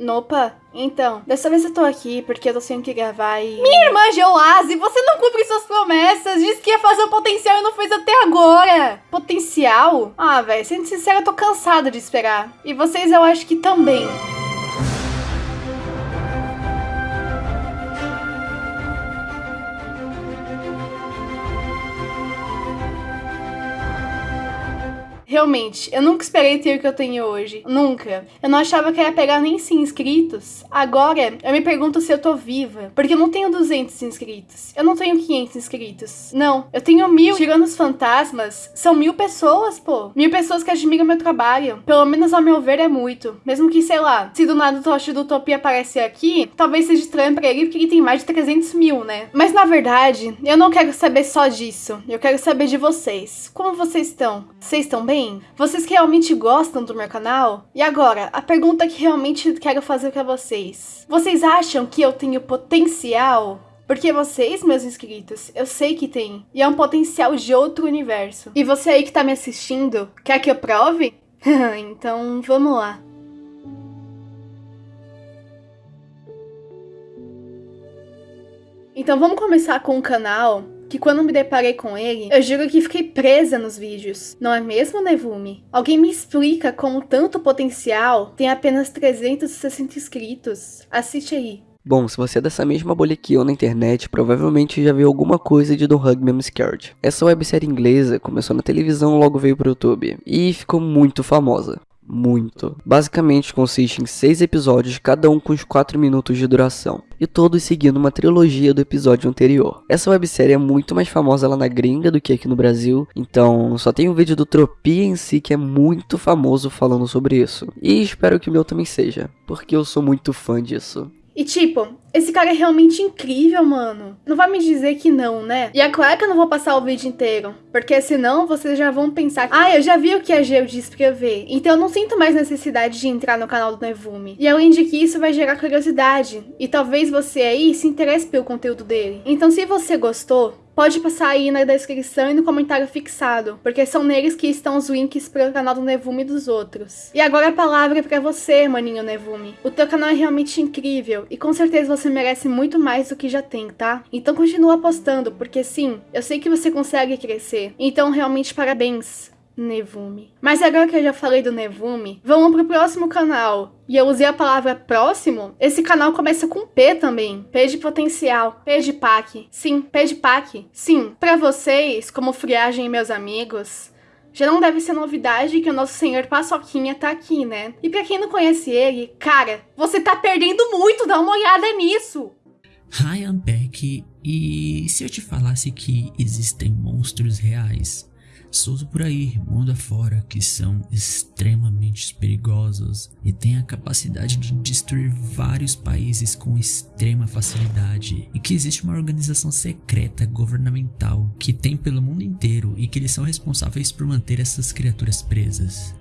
Nopa, então, dessa vez eu tô aqui porque eu tô sem que gravar e... Minha irmã Geoase, você não cumpre suas promessas! Disse que ia fazer um potencial e não fez até agora! Potencial? Ah, velho, sendo sincera, eu tô cansada de esperar. E vocês eu acho que também. Realmente, eu nunca esperei ter o que eu tenho hoje. Nunca. Eu não achava que ia pegar nem 100 inscritos. Agora, eu me pergunto se eu tô viva. Porque eu não tenho 200 inscritos. Eu não tenho 500 inscritos. Não, eu tenho mil. Tirando os fantasmas, são mil pessoas, pô. Mil pessoas que admiram meu trabalho. Pelo menos ao meu ver é muito. Mesmo que, sei lá, se do nada o Tocha do Utopia aparecer aqui, talvez seja estranho pra ele porque ele tem mais de 300 mil, né? Mas na verdade, eu não quero saber só disso. Eu quero saber de vocês. Como vocês estão? Vocês estão bem? Bem? Vocês realmente gostam do meu canal? E agora, a pergunta que realmente quero fazer para vocês. Vocês acham que eu tenho potencial? Porque vocês, meus inscritos, eu sei que tem. E é um potencial de outro universo. E você aí que tá me assistindo, quer que eu prove? então, vamos lá. Então vamos começar com o canal que quando me deparei com ele, eu juro que fiquei presa nos vídeos. Não é mesmo, Nevumi? Alguém me explica como tanto potencial tem apenas 360 inscritos. Assiste aí. Bom, se você é dessa mesma bolha que eu na internet, provavelmente já viu alguma coisa de Don't Hug Me I'm Scared. Essa websérie inglesa começou na televisão logo veio pro YouTube, e ficou muito famosa muito. Basicamente consiste em seis episódios, cada um com uns 4 minutos de duração, e todos seguindo uma trilogia do episódio anterior. Essa websérie é muito mais famosa lá na gringa do que aqui no Brasil, então só tem um vídeo do Tropia em si que é muito famoso falando sobre isso. E espero que o meu também seja, porque eu sou muito fã disso. E tipo, esse cara é realmente incrível, mano. Não vai me dizer que não, né? E é claro que eu não vou passar o vídeo inteiro. Porque senão vocês já vão pensar Ah, eu já vi o que a Geo disse pra eu ver. Então eu não sinto mais necessidade de entrar no canal do Nevume. E além de que isso vai gerar curiosidade. E talvez você aí se interesse pelo conteúdo dele. Então se você gostou, pode passar aí na descrição e no comentário fixado, porque são neles que estão os links para o canal do Nevume e dos outros. E agora a palavra é para você, maninho Nevume. O teu canal é realmente incrível e com certeza você merece muito mais do que já tem, tá? Então continua apostando, porque sim, eu sei que você consegue crescer. Então realmente parabéns. Nevume. Mas agora que eu já falei do Nevume, vamos pro próximo canal. E eu usei a palavra próximo, esse canal começa com P também. P de potencial, P de PAC. Sim, P de PAC. Sim, para vocês, como Friagem e meus amigos, já não deve ser novidade que o nosso senhor Paçoquinha tá aqui, né? E pra quem não conhece ele, cara, você tá perdendo muito, dá uma olhada nisso! I'm Beck, e se eu te falasse que existem monstros reais? Solto por aí, mundo afora, que são extremamente perigosos e têm a capacidade de destruir vários países com extrema facilidade, e que existe uma organização secreta governamental que tem pelo mundo inteiro e que eles são responsáveis por manter essas criaturas presas.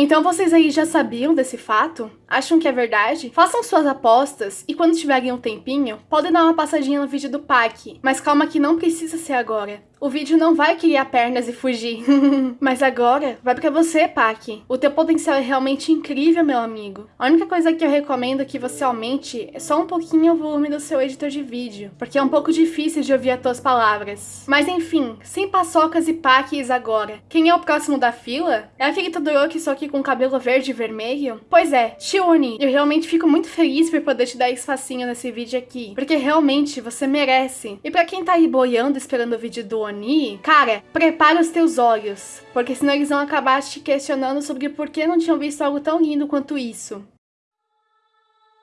Então vocês aí já sabiam desse fato? Acham que é verdade? Façam suas apostas e quando tiverem um tempinho, podem dar uma passadinha no vídeo do PAC. Mas calma que não precisa ser agora. O vídeo não vai criar pernas e fugir. Mas agora, vai pra você, Pac. O teu potencial é realmente incrível, meu amigo. A única coisa que eu recomendo que você aumente é só um pouquinho o volume do seu editor de vídeo, porque é um pouco difícil de ouvir as tuas palavras. Mas enfim, sem paçocas e paques agora. Quem é o próximo da fila? É aquele Todoroki só que com cabelo verde e vermelho? Pois é, Shioni. Eu realmente fico muito feliz por poder te dar esse facinho nesse vídeo aqui, porque realmente você merece. E pra quem tá aí boiando esperando o vídeo do Cara, prepara os teus olhos, porque senão eles vão acabar te questionando sobre por que não tinham visto algo tão lindo quanto isso.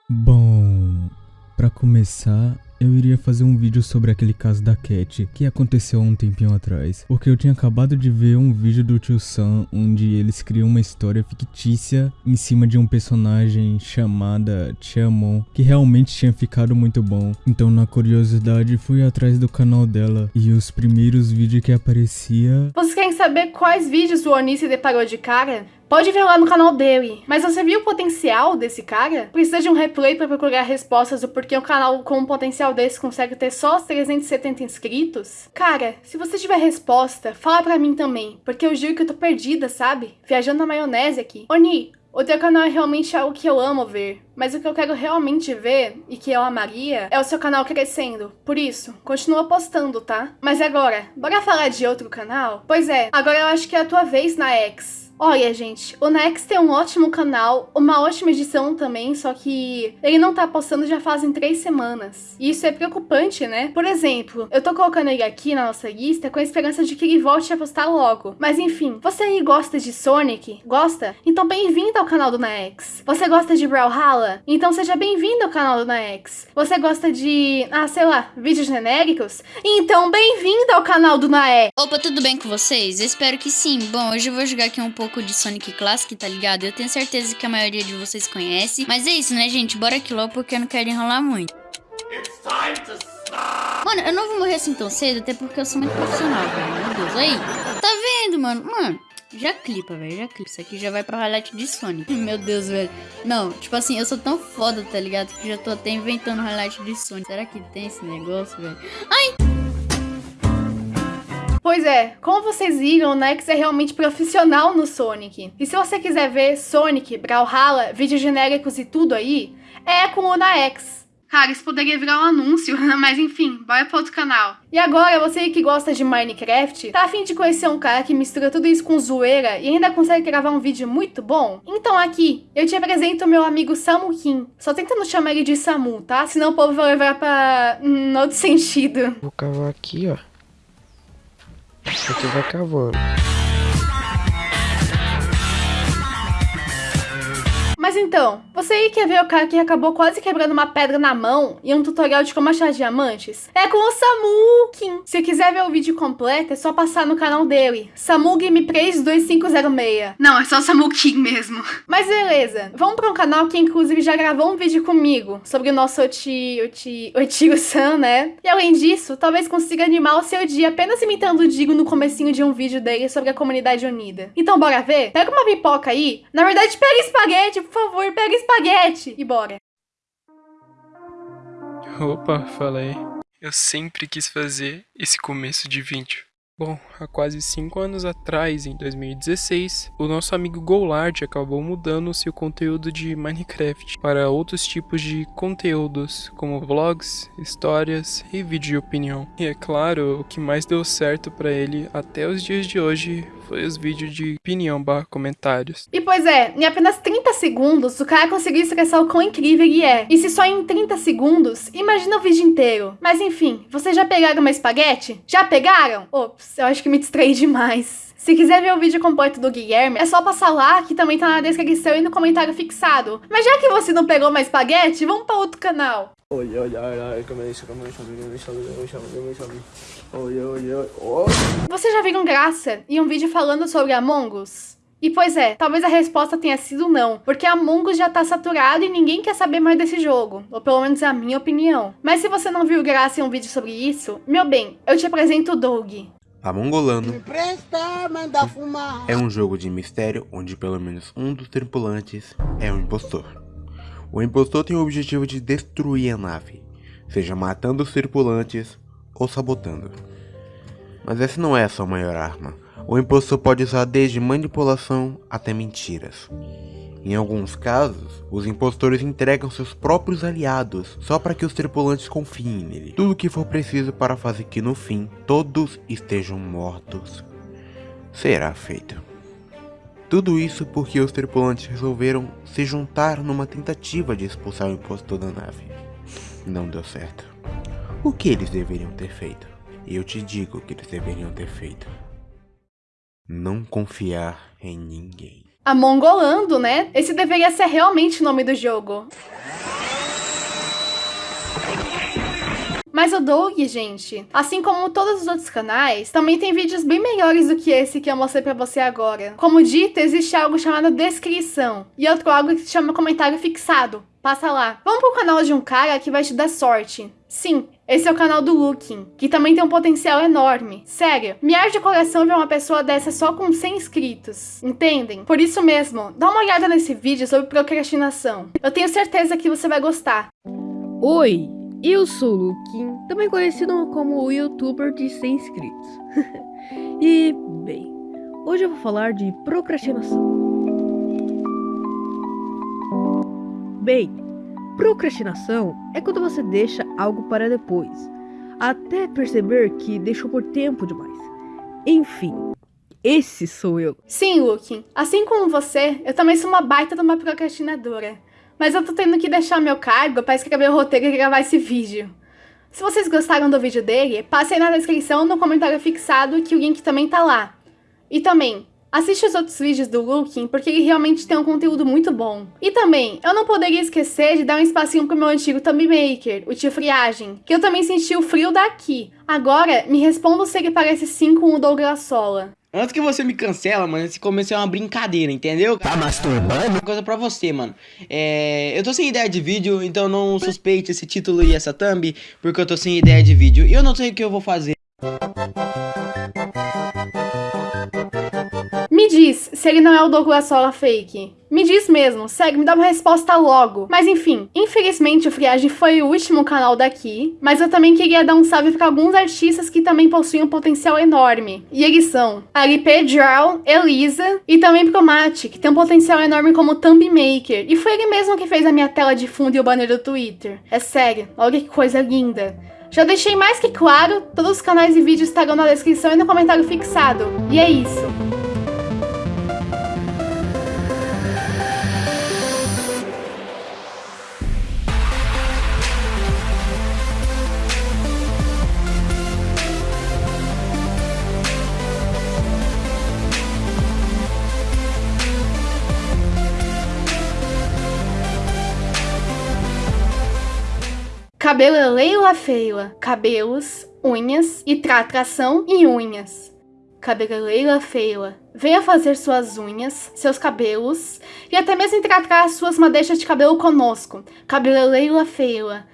Bom, para começar, eu iria fazer um vídeo sobre aquele caso da Cat, que aconteceu há um tempinho atrás. Porque eu tinha acabado de ver um vídeo do Tio Sam, onde eles criam uma história fictícia em cima de um personagem chamada Chamon, que realmente tinha ficado muito bom. Então na curiosidade fui atrás do canal dela, e os primeiros vídeos que aparecia... Vocês querem saber quais vídeos o Oni se deparou de cara? Pode ver lá no canal dele. Mas você viu o potencial desse cara? Precisa de um replay para procurar respostas do porquê um canal com um potencial desse consegue ter só os 370 inscritos? Cara, se você tiver resposta, fala pra mim também, porque eu juro que eu tô perdida, sabe? Viajando na maionese aqui. Oni, O teu canal é realmente algo que eu amo ver. Mas o que eu quero realmente ver, e que eu amaria, é o seu canal crescendo. Por isso, continua postando, tá? Mas agora, bora falar de outro canal? Pois é, agora eu acho que é a tua vez na X. Olha, gente, o Nex tem um ótimo canal, uma ótima edição também, só que ele não tá postando já fazem três semanas. E isso é preocupante, né? Por exemplo, eu tô colocando ele aqui na nossa lista com a esperança de que ele volte a postar logo. Mas enfim, você aí gosta de Sonic? Gosta? Então bem-vindo ao canal do Naex. Você gosta de Brawlhalla? Então seja bem-vindo ao canal do Naex. Você gosta de, ah, sei lá, vídeos genéricos? Então bem-vindo ao canal do Naex. Opa, tudo bem com vocês? Espero que sim. Bom, hoje eu vou jogar aqui um pouco pouco de Sonic Classic, tá ligado? Eu tenho certeza que a maioria de vocês conhece. Mas é isso, né, gente? Bora aqui logo porque eu não quero enrolar muito. Mano, eu não vou morrer assim tão cedo, até porque eu sou muito profissional, velho. Meu Deus, aí. Tá vendo, mano? Mano, já clipa, velho, já clipa. Isso aqui já vai pra highlight de Sonic. Meu Deus, velho. Não, tipo assim, eu sou tão foda, tá ligado? Que já tô até inventando highlight de Sonic. Será que tem esse negócio, velho? Ai! Pois é, como vocês viram, o Nex é realmente profissional no Sonic. E se você quiser ver Sonic, Brawlhalla, vídeos genéricos e tudo aí, é com o Naex. Cara, isso poderia virar um anúncio, mas enfim, bora para outro canal. E agora, você que gosta de Minecraft, tá afim de conhecer um cara que mistura tudo isso com zoeira e ainda consegue gravar um vídeo muito bom? Então aqui, eu te apresento o meu amigo Samu Kim. Só tenta não chamar ele de Samu, tá? Senão o povo vai levar pra... um outro sentido. Vou cavar aqui, ó. Aqui vai cavando. Mas então, você aí quer ver o cara que acabou quase quebrando uma pedra na mão e um tutorial de como achar diamantes? É com o Samu Kim. Se quiser ver o vídeo completo, é só passar no canal dele, Samu Gameplays 2506. Não, é só o Samu Kim mesmo. Mas beleza, vamos para um canal que inclusive já gravou um vídeo comigo sobre o nosso Oti... Oti... Otigo-san, né? E além disso, talvez consiga animar o seu dia apenas imitando o Digo no comecinho de um vídeo dele sobre a comunidade unida. Então bora ver? Pega uma pipoca aí. Na verdade, pega espaguete, favor, pega espaguete e bora. Opa, falei. Eu sempre quis fazer esse começo de vídeo. Bom, há quase 5 anos atrás, em 2016, o nosso amigo Goulart acabou mudando seu conteúdo de Minecraft para outros tipos de conteúdos, como vlogs, histórias e vídeo de opinião. E é claro, o que mais deu certo para ele até os dias de hoje foi os vídeos de opinião barra comentários. E pois é, em apenas 30 segundos, o cara conseguiu expressar o quão incrível ele é. E se só em 30 segundos, imagina o vídeo inteiro. Mas enfim, vocês já pegaram uma espaguete? Já pegaram? Ops, eu acho que me distraí demais. Se quiser ver o vídeo completo do Guilherme, é só passar lá, que também tá na descrição e no comentário fixado. Mas já que você não pegou mais espaguete, vamos para outro canal. Oi, oi, oi, oi, Oi, oi, oi. Oh. Você já viram graça em um vídeo falando sobre Among Us? E pois é, talvez a resposta tenha sido não, porque Among Us já tá saturado e ninguém quer saber mais desse jogo, ou pelo menos é a minha opinião. Mas se você não viu graça em um vídeo sobre isso, meu bem, eu te apresento o Doug. Amongolano é um jogo de mistério onde pelo menos um dos tripulantes é um impostor. O impostor tem o objetivo de destruir a nave, seja matando os tripulantes ou sabotando. Mas essa não é a sua maior arma. O impostor pode usar desde manipulação até mentiras. Em alguns casos, os impostores entregam seus próprios aliados só para que os tripulantes confiem nele. Tudo o que for preciso para fazer que no fim todos estejam mortos será feito. Tudo isso porque os tripulantes resolveram se juntar numa tentativa de expulsar o impostor da nave. Não deu certo. O que eles deveriam ter feito? Eu te digo o que eles deveriam ter feito. Não confiar em ninguém. Amongolando, né? Esse deveria ser realmente o nome do jogo. Mas o Doug, gente, assim como todos os outros canais, também tem vídeos bem melhores do que esse que eu mostrei pra você agora. Como dito, existe algo chamado descrição e outro algo que se chama comentário fixado. Passa lá. Vamos pro canal de um cara que vai te dar sorte. Sim, esse é o canal do Looking, que também tem um potencial enorme. Sério, me arde de coração ver uma pessoa dessa só com 100 inscritos, entendem? Por isso mesmo, dá uma olhada nesse vídeo sobre procrastinação. Eu tenho certeza que você vai gostar. Oi, eu sou o Looking, também conhecido como o youtuber de 100 inscritos. e, bem, hoje eu vou falar de procrastinação. Bem, procrastinação é quando você deixa algo para depois, até perceber que deixou por tempo demais. Enfim, esse sou eu. Sim, Luke. Assim como você, eu também sou uma baita de uma procrastinadora. Mas eu tô tendo que deixar meu cargo para escrever o roteiro e gravar esse vídeo. Se vocês gostaram do vídeo dele, passem na descrição no comentário fixado que o link também tá lá. E também, assiste os outros vídeos do Looking, porque ele realmente tem um conteúdo muito bom. E também, eu não poderia esquecer de dar um espacinho pro meu antigo Thumb Maker, o tio Friagem, que eu também senti o frio daqui. Agora, me responda se ele parece sim com o Douglas Sola. Antes que você me cancela, mano, esse começo é uma brincadeira, entendeu? Tá masturbando? Uma coisa pra você, mano. É, eu tô sem ideia de vídeo, então não suspeite esse título e essa thumb, porque eu tô sem ideia de vídeo. E eu não sei o que eu vou fazer. Me diz se ele não é o Douglas Sola fake. Me diz mesmo, segue, me dá uma resposta logo. Mas enfim, infelizmente o Friagem foi o último canal daqui, mas eu também queria dar um salve para alguns artistas que também possuem um potencial enorme. E eles são LP Draw, Elisa e também Promate, que tem um potencial enorme como thumb maker. E foi ele mesmo que fez a minha tela de fundo e o banner do Twitter. É sério, olha que coisa linda. Já deixei mais que claro, todos os canais e vídeos estarão na descrição e no comentário fixado. E é isso. Cabelo é Leila Feila, cabelos, unhas e tratração em unhas. Cabelo é Feila, venha fazer suas unhas, seus cabelos e até mesmo tratar as suas madeixas de cabelo conosco. Cabelo é Feila,